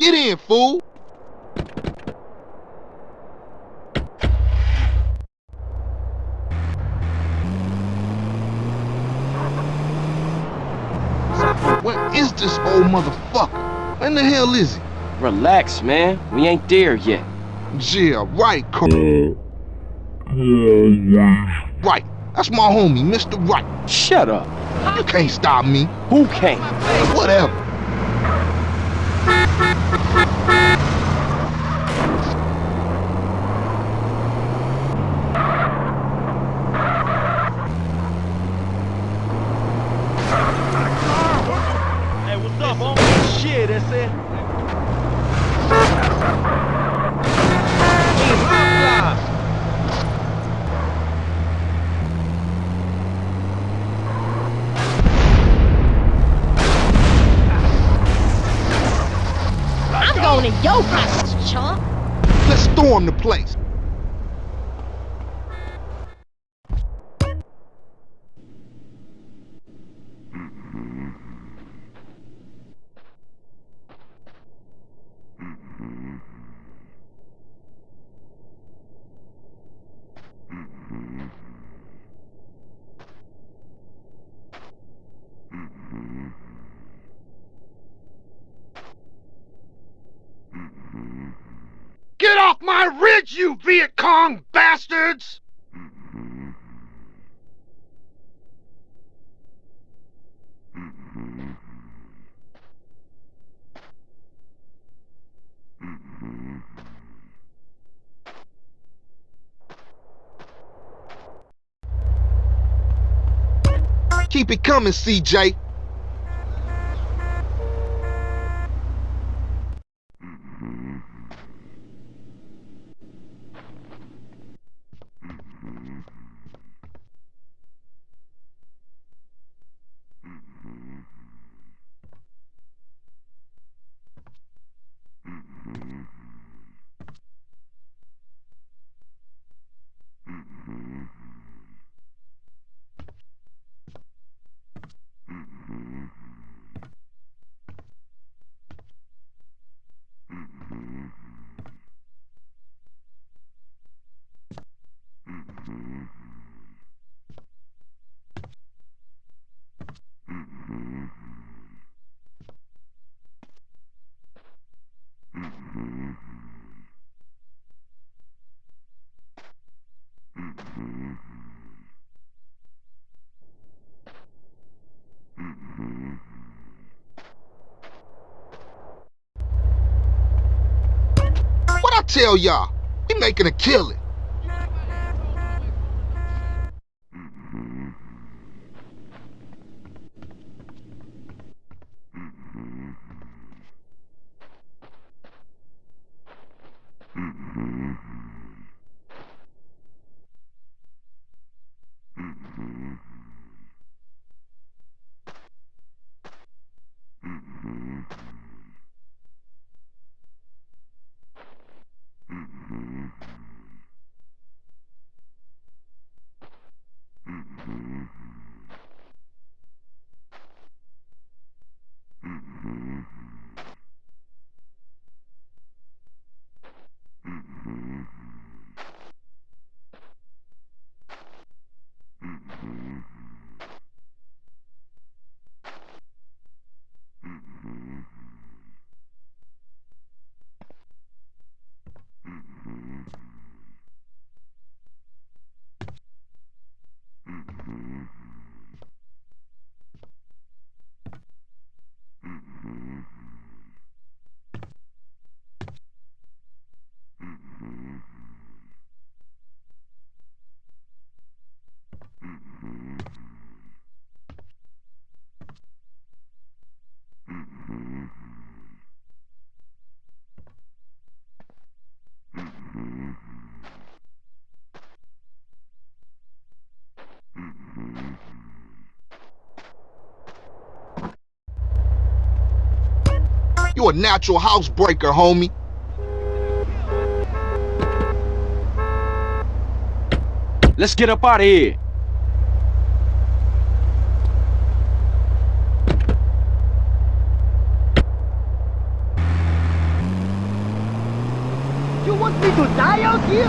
Get in, fool! Where is this old motherfucker? When the hell is he? Relax, man. We ain't there yet. Yeah, right, Cor- yeah. right. That's my homie, Mr. Right. Shut up. You can't stop me. Who can't? Whatever. Hey, what's up, homie? Shit, that's it. Hey, hotline. I'm going in your house, chump. Let's storm the place. Get my ridge, you Viet Cong bastards! Keep it coming, CJ. What I tell y'all? We making a killing. You a natural housebreaker, homie. Let's get up out of here. You want me to die out here?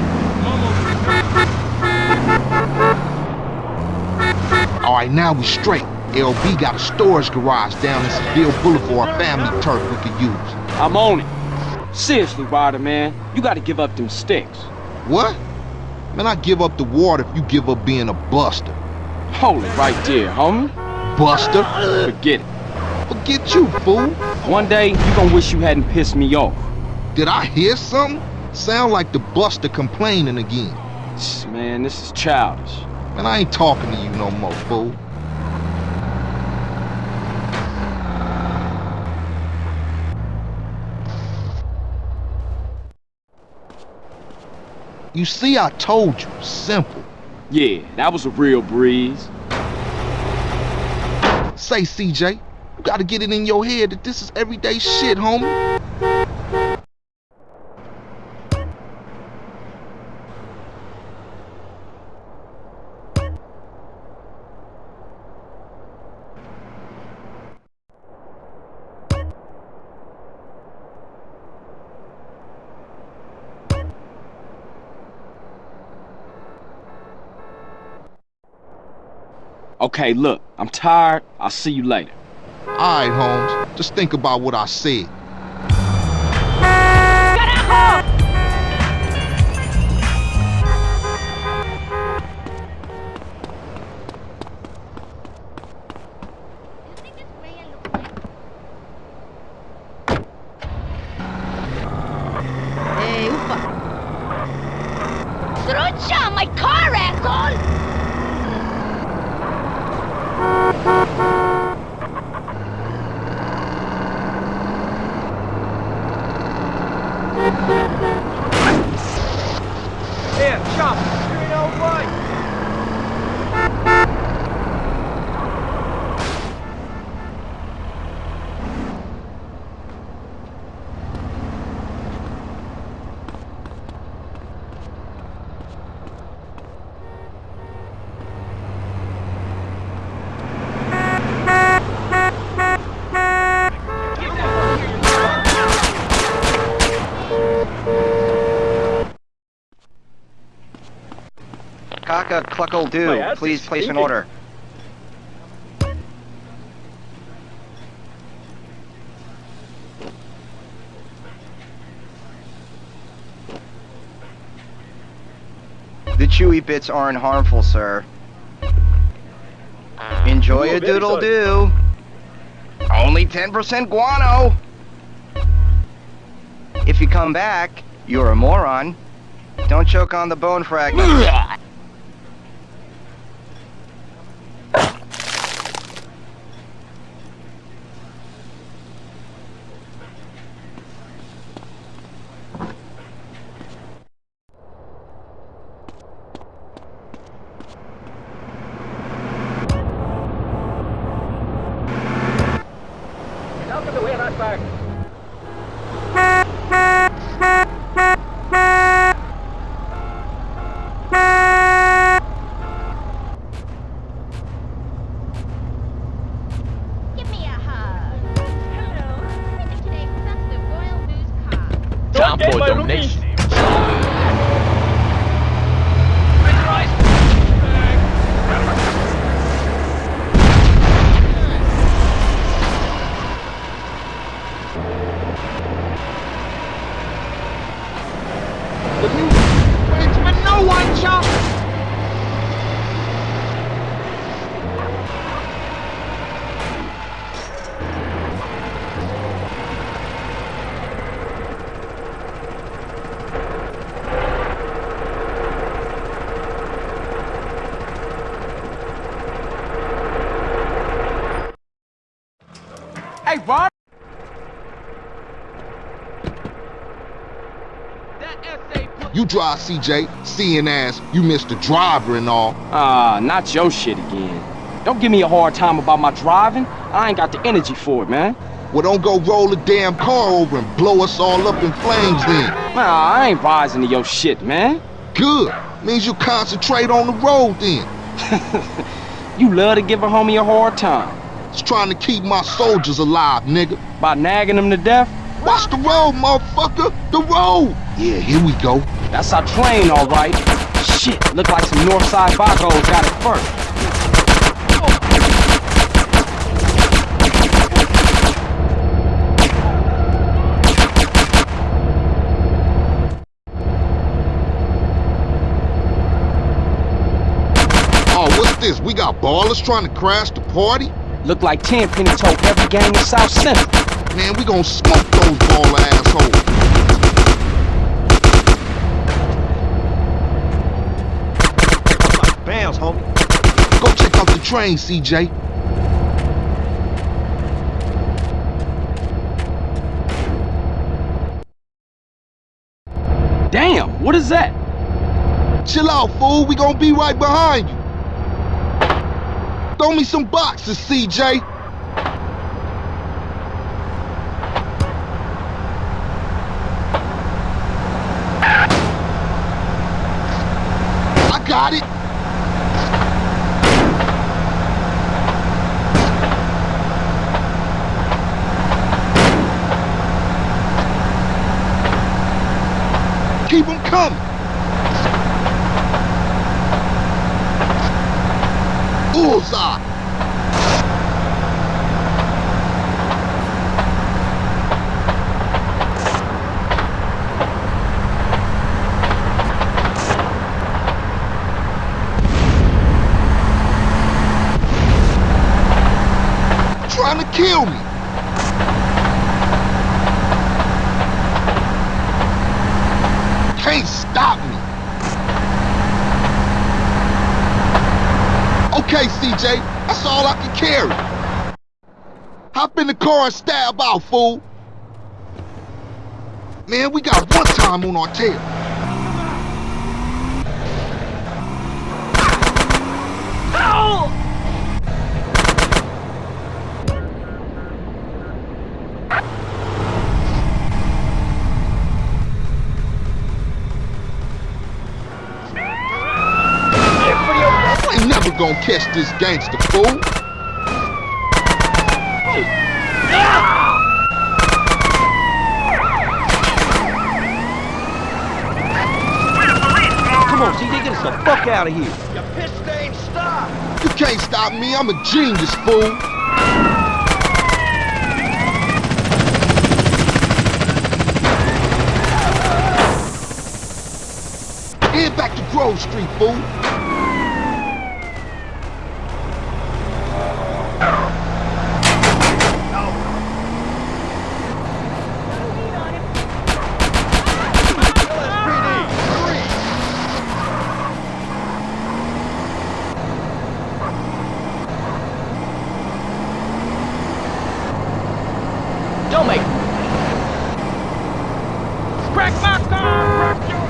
All right, now we straight. LB got a storage garage down in Seville Boulevard for a family turf we could use. I'm on it. Seriously, Ryder, man. You gotta give up them sticks. What? Man, I give up the water if you give up being a buster. Hold it right there, homie. Buster? Forget it. Forget you, fool. One day, you gonna wish you hadn't pissed me off. Did I hear something? Sound like the buster complaining again. Man, this is childish. Man, I ain't talking to you no more, fool. You see, I told you. Simple. Yeah, that was a real breeze. Say, CJ, you gotta get it in your head that this is everyday shit, homie. Okay, look, I'm tired. I'll see you later. Alright, Holmes. Just think about what I said. Hey, Ufa. Trucha, my car, asshole! Here, chop. You know what? Kaka Cluckle Do, please place an order. The chewy bits aren't harmful, sir. Enjoy Ooh, a doodle do. Only 10% guano. If you come back, you're a moron. Don't choke on the bone fragment. Give me a hug. Hello. Visit today presents the Royal Moose Car. Time for a donation. No one, chop! Hey, Ryder! You drive, CJ, seeing as you missed the driver and all. Ah, not your shit again. Don't give me a hard time about my driving. I ain't got the energy for it, man. Well, don't go roll a damn car over and blow us all up in flames then. Nah, I ain't rising to your shit, man. Good. Means you concentrate on the road then. You love to give a homie a hard time. It's trying to keep my soldiers alive, nigga. By nagging them to death? Watch the road, motherfucker! The road! Yeah, here we go. That's our train, all right. Shit, look like some Northside Vagos got it first. Oh, what's this? We got ballers trying to crash the party? Look like Tenpenny told every gang in South Central. Man, we gonna smoke those baller assholes. Bounce, homie. Go check out the train, CJ. Damn, what is that? Chill out, fool. We gonna be right behind you. Throw me some boxes, CJ. I got it. Them. Bullseye. Trying to kill me. Can't stop me. Okay, CJ, that's all I can carry. Hop in the car and stab out, fool. Man, we got one time on our tail. You ain't never gonna catch this gangster, fool. Come on, CJ, get us the fuck out of here. You piss stain, stop! You can't stop me, I'm a genius, fool. Head back to Grove Street, fool. Don't make Crack my car! Crack your...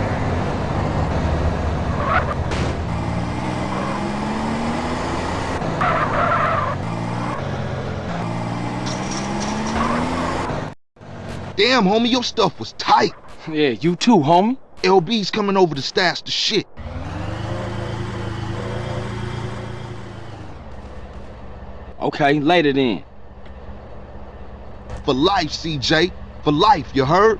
Damn, homie, your stuff was tight. Yeah, you too, homie. LB's coming over to stash the shit. Okay, later then. For life, CJ. For life, you heard?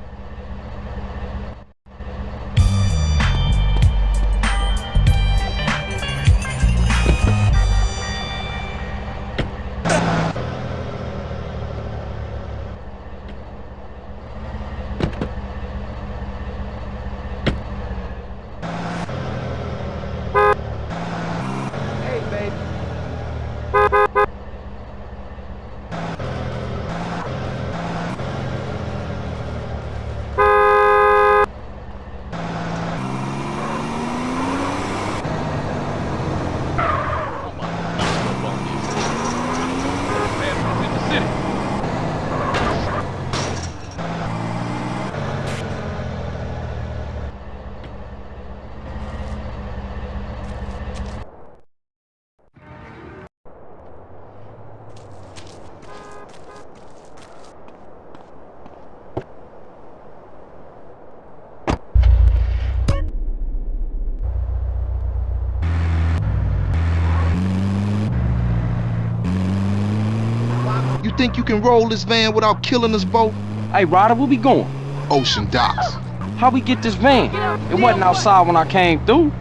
You think you can roll this van without killing us both? Hey, Ryder, where we going? Ocean docks. How we get this van? It wasn't outside when I came through.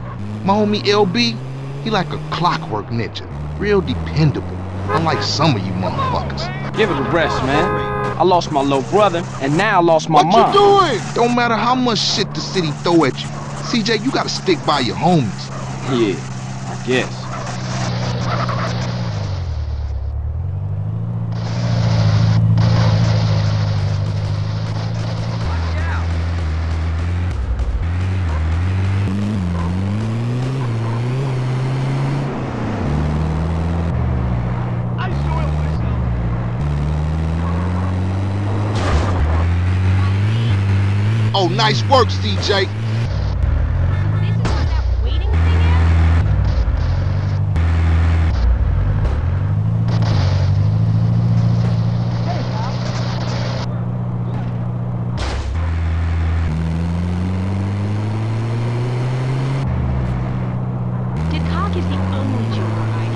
My homie LB, he like a clockwork ninja. Real dependable. Unlike some of you motherfuckers. Give it a rest, man. I lost my little brother, and now I lost my what mom. you doing? Don't matter how much shit the city throw at you. CJ, you gotta stick by your homies. Yeah, I guess. Nice work, CJ. This is what that waiting thing is? Didcok is the only joyride.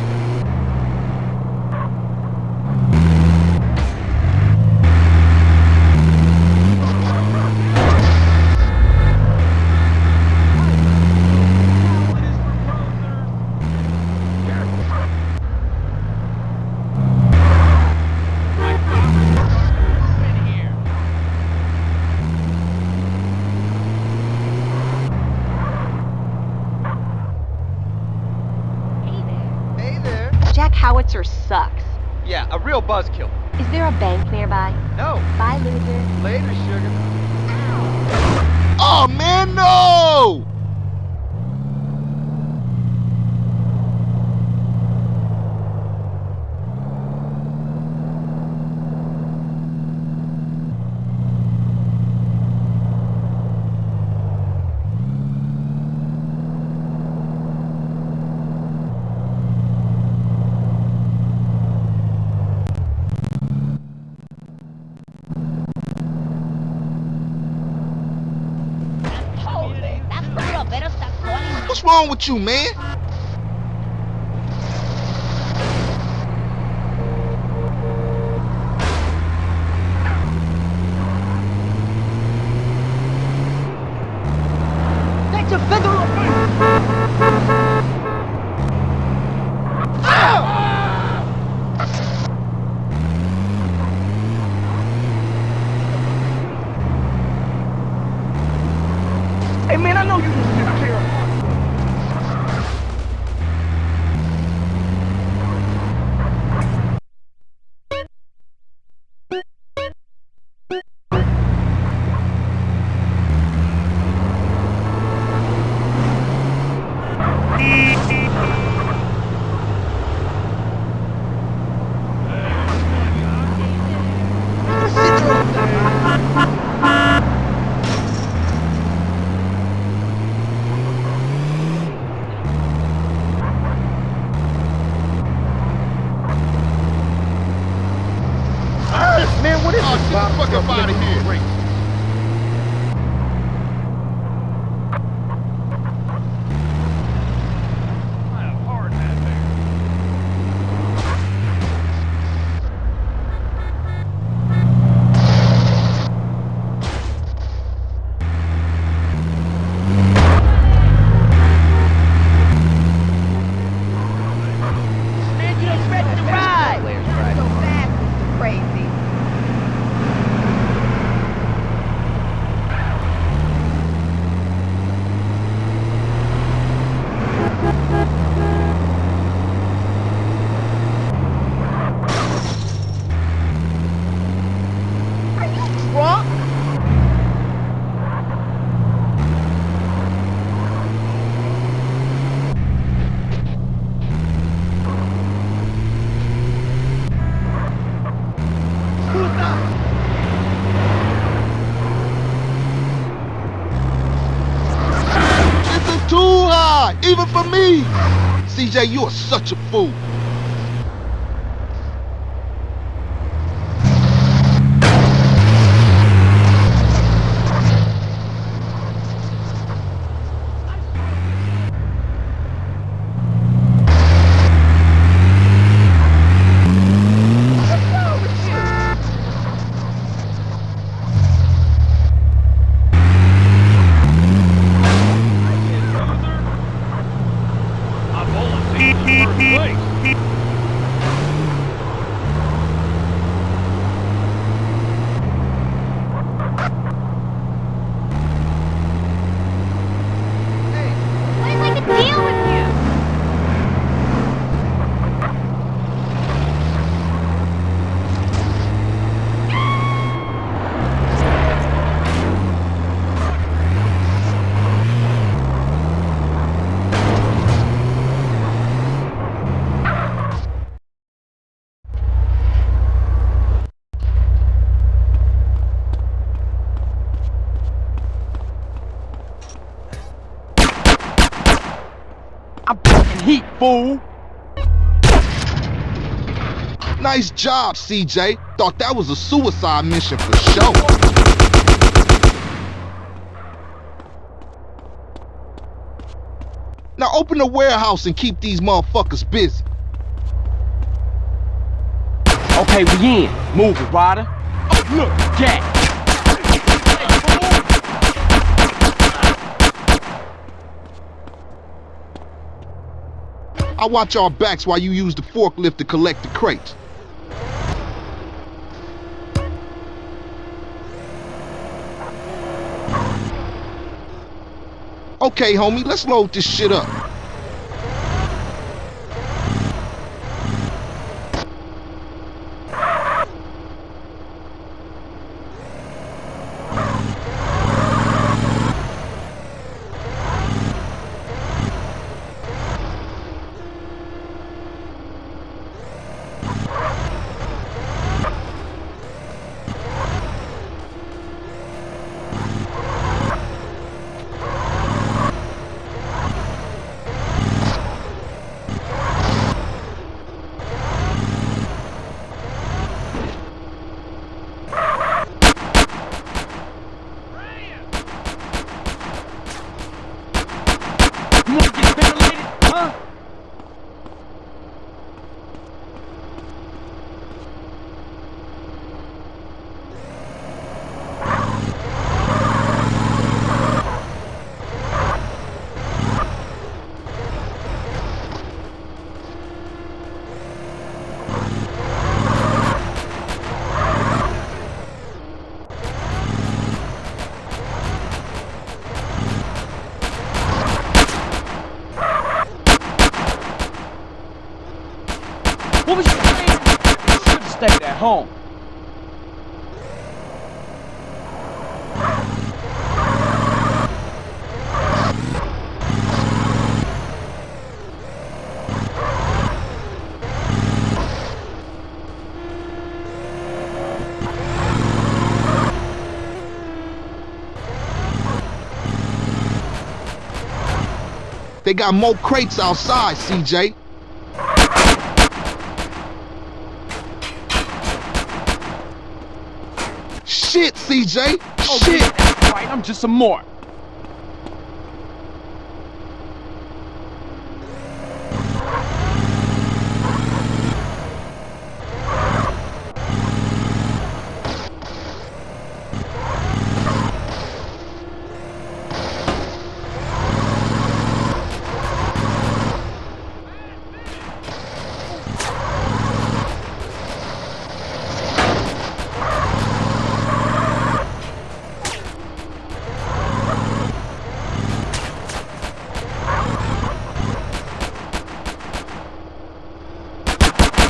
Hey there. Hey there. Jack Howitzer sucks. Yeah, a real buzzkill. Is there a bank nearby? No. Bye, loser. Later, sugar. Oh, man, no! Wrong with you, man? Even for me. CJ, you are such a fool. Fool. Nice job, CJ. Thought that was a suicide mission for sure. Now open the warehouse and keep these motherfuckers busy. Okay, we in. Move it, Ryder. Oh, look, Jack. I watch our backs while you use the forklift to collect the crates. Okay, homie, let's load this shit up. You want to get ventilated? Huh? What was you saying? You should have stayed at home. They got more crates outside, CJ. Shit, CJ! Oh, Shit! I'm just some mark.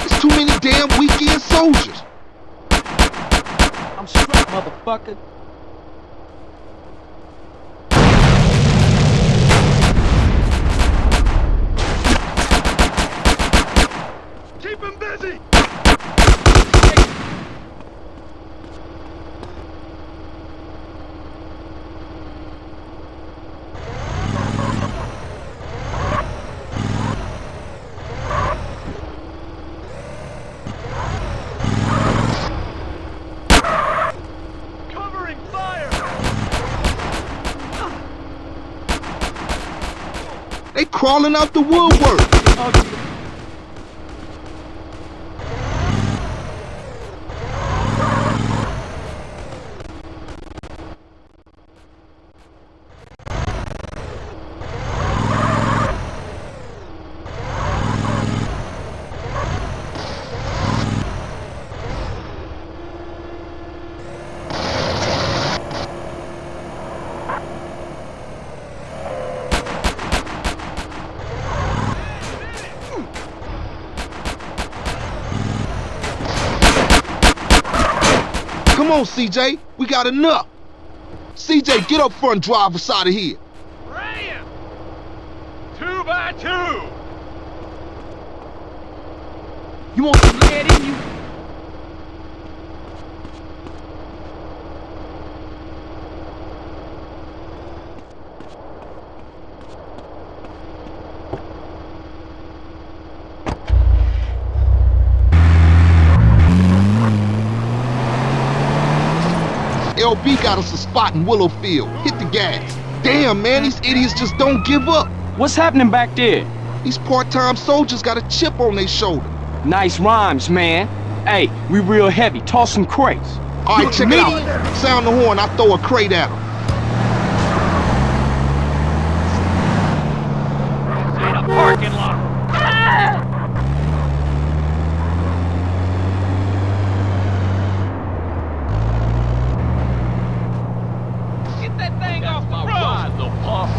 There's too many damn weekend soldiers. I'm struck, motherfucker. Keep him busy! Covering fire! They crawling out the woodwork. On, CJ. We got enough. CJ, get up front and drive us out of here. Ram! Two by two! You want some lead in you? LB got us a spot in Willowfield. Hit the gas. Damn, man, these idiots just don't give up. What's happening back there? These part-time soldiers got a chip on their shoulder. Nice rhymes, man. Hey, we real heavy. Toss some crates. All right, check it out. Sound the horn, I throw a crate at them. In a parking lot. Get that thing off the road. little pump.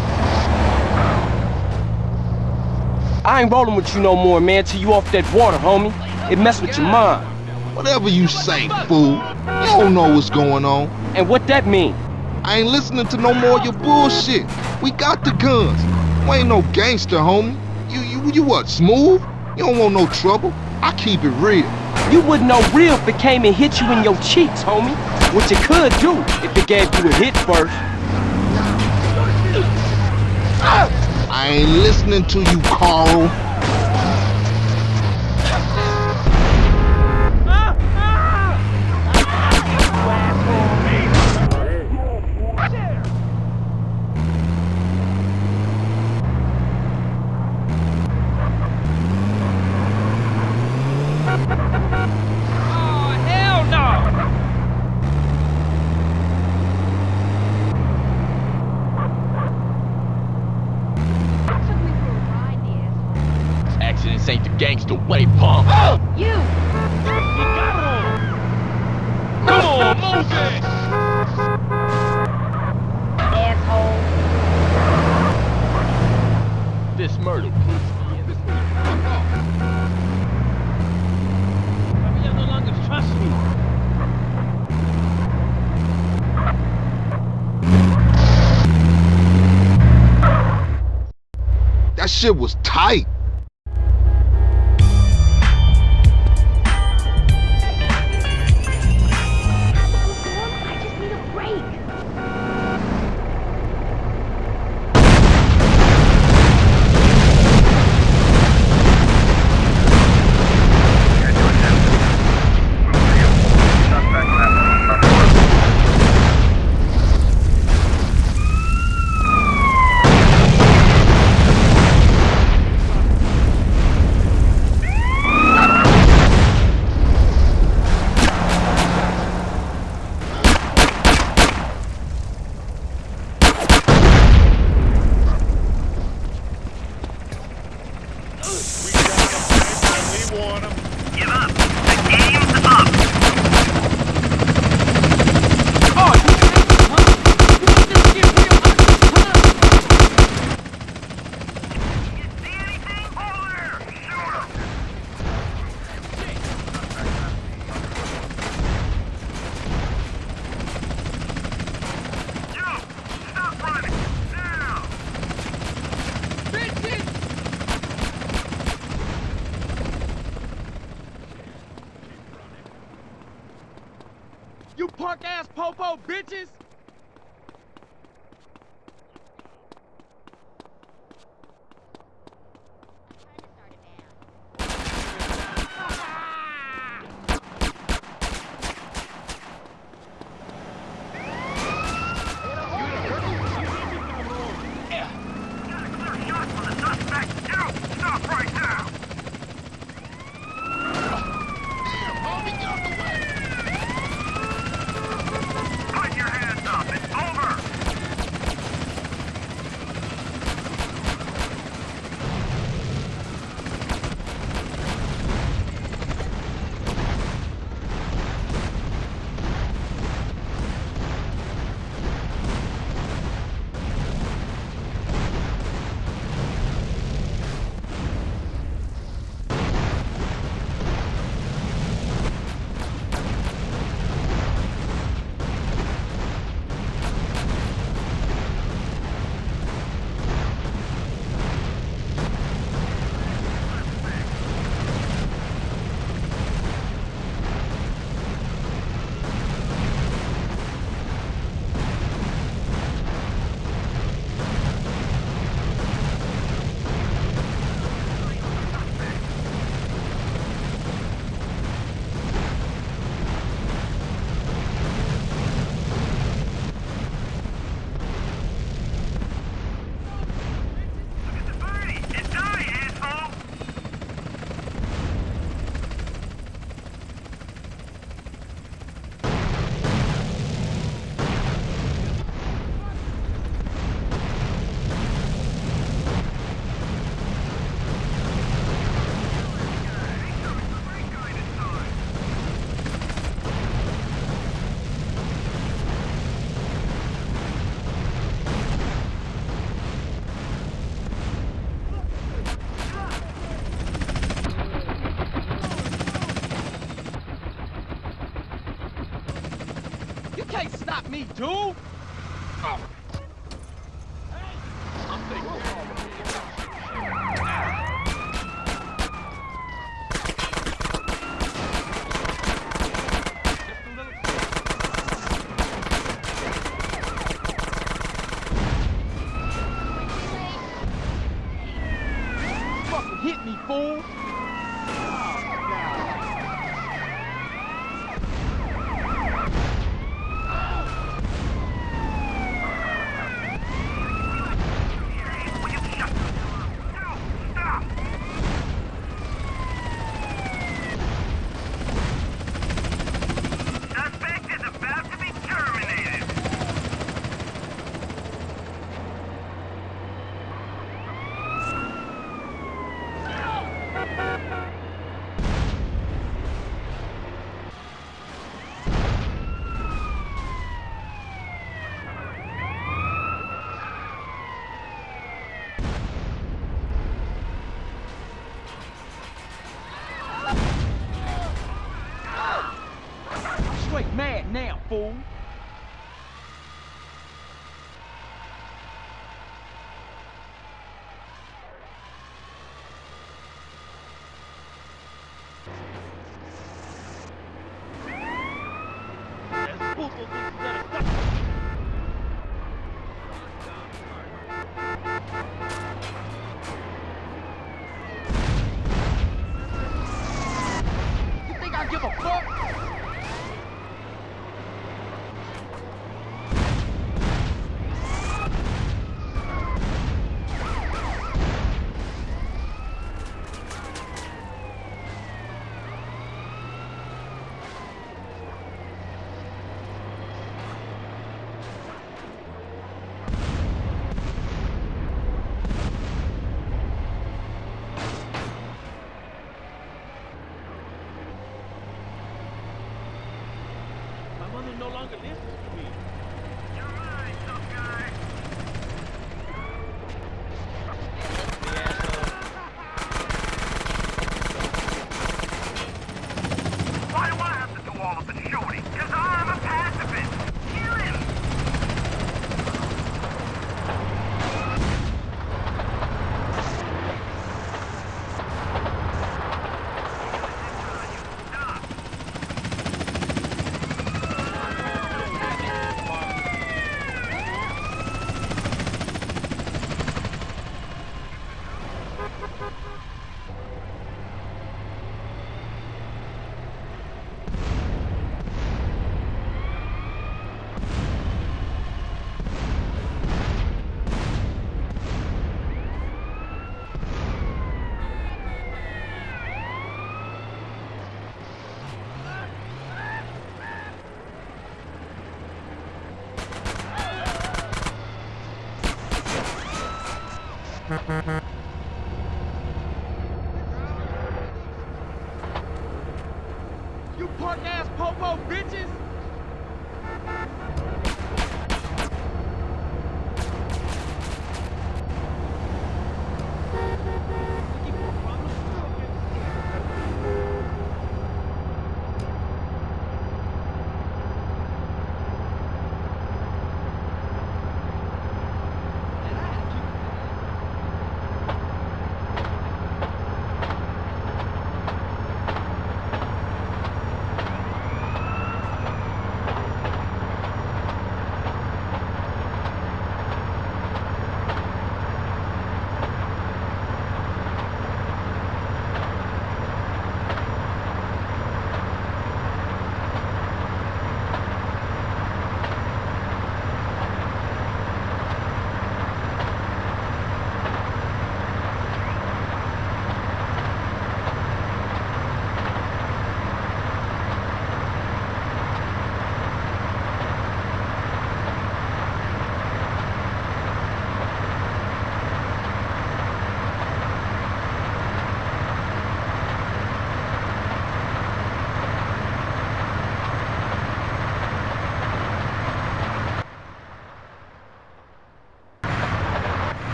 I ain't rolling with you no more, man, till you off that water, homie. It mess with your mind. Whatever you say, fool. You don't know what's going on. And what that mean? I ain't listening to no more of your bullshit. We got the guns. We ain't no gangster, homie. You, you, you what, smooth? You don't want no trouble. I keep it real. You wouldn't know real if it came and hit you in your cheeks, homie. What you could do if it gave you a hit first. Ah! I ain't listening to you, Carl. Oh, hell no! Took me for a ride, the asshole. Accidents ain't the gangster way, pump. You! Come on, move it! Asshole. This murder puts me in this You no longer trust me. That shit was tight. Me, dude!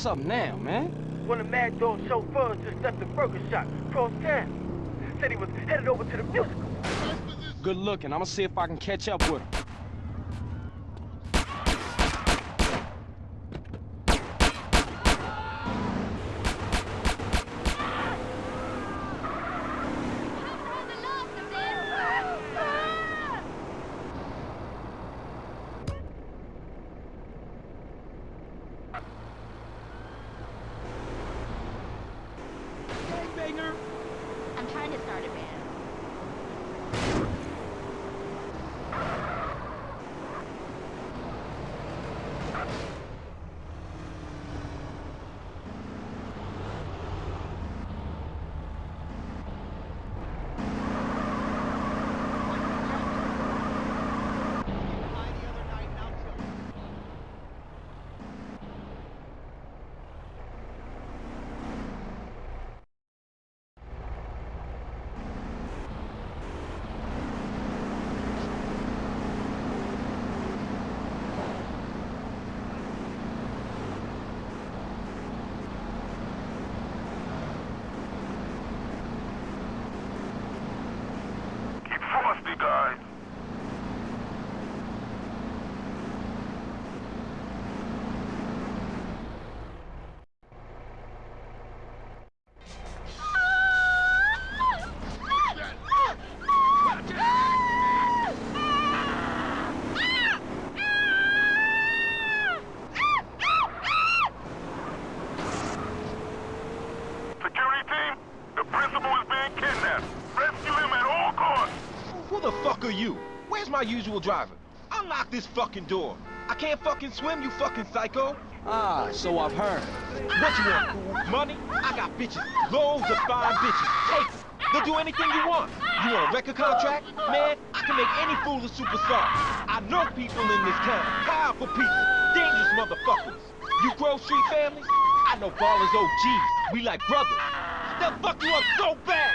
What's up now, man? One of Madd Dogg's chauffeurs just left the burger shop across town. Said he was headed over to the musical. Good looking. I'ma see if I can catch up with him. the last of this! Gangbanger! I'm trying to start a band. Keep frosty, guys. Security team, the principal is being kidnapped. Rescue him at all costs. Who the fuck are you? Where's my usual driver? Unlock this fucking door. I can't fucking swim, you fucking psycho. Ah, so I've heard. What you want, fool? Money? I got bitches. Loads of fine bitches. Take 'em. They'll do anything you want. You want a record contract? Man, I can make any fool a superstar. I know people in this town. Powerful people. Dangerous motherfuckers. You Grove Street families? I know ballers OGs. We like brothers. They'll fuck you up so bad.